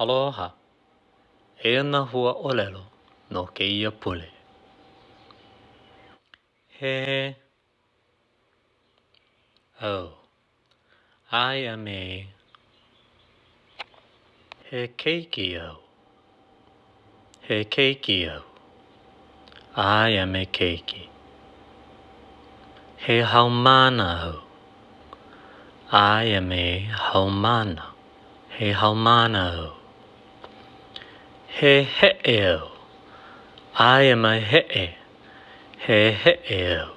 Aloha! Eia nā hua ʻōlelo no kēia pule. He au. I am a. He keiki au. He keiki au. I am a keiki. He haumāna au. I am a haumāna. He haumāna au. He heʻe au. I am a heʻe. He heʻe au.